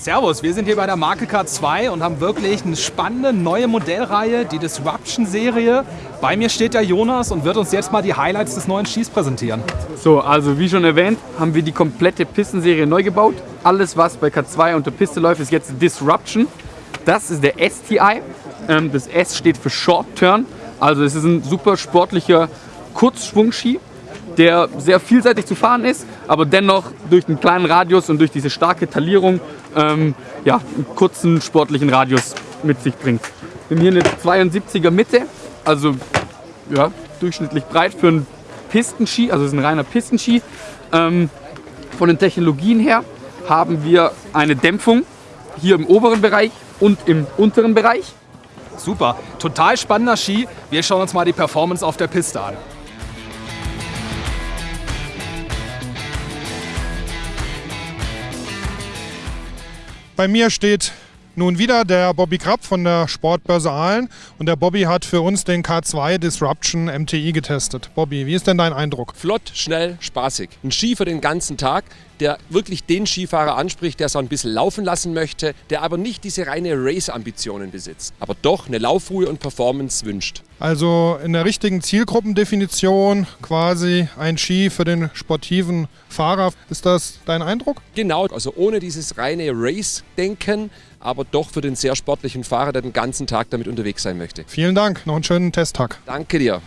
Servus, wir sind hier bei der Marke K2 und haben wirklich eine spannende neue Modellreihe, die Disruption-Serie. Bei mir steht der Jonas und wird uns jetzt mal die Highlights des neuen Skis präsentieren. So, also wie schon erwähnt, haben wir die komplette Pistenserie neu gebaut. Alles, was bei K2 unter Piste läuft, ist jetzt Disruption. Das ist der STI. Ähm, das S steht für Short Turn. Also es ist ein super sportlicher Kurzschwungski, der sehr vielseitig zu fahren ist, aber dennoch durch einen kleinen Radius und durch diese starke Talierung ähm, ja, einen kurzen sportlichen Radius mit sich bringt. Wir haben hier eine 72er Mitte, also ja, durchschnittlich breit für einen Pistenski, also es ist ein reiner Pistenski. Ähm, von den Technologien her haben wir eine Dämpfung hier im oberen Bereich und im unteren Bereich. Super, total spannender Ski. Wir schauen uns mal die Performance auf der Piste an. Bei mir steht nun wieder der Bobby Krapp von der Sportbörse Aalen und der Bobby hat für uns den K2 Disruption MTI getestet. Bobby, wie ist denn dein Eindruck? Flott, schnell, spaßig. Ein Ski für den ganzen Tag, der wirklich den Skifahrer anspricht, der so ein bisschen laufen lassen möchte, der aber nicht diese reine Race-Ambitionen besitzt, aber doch eine Laufruhe und Performance wünscht. Also in der richtigen Zielgruppendefinition quasi ein Ski für den sportiven Fahrer. Ist das dein Eindruck? Genau, also ohne dieses reine Race-Denken, aber doch für den sehr sportlichen Fahrer, der den ganzen Tag damit unterwegs sein möchte. Vielen Dank, noch einen schönen Testtag. Danke dir.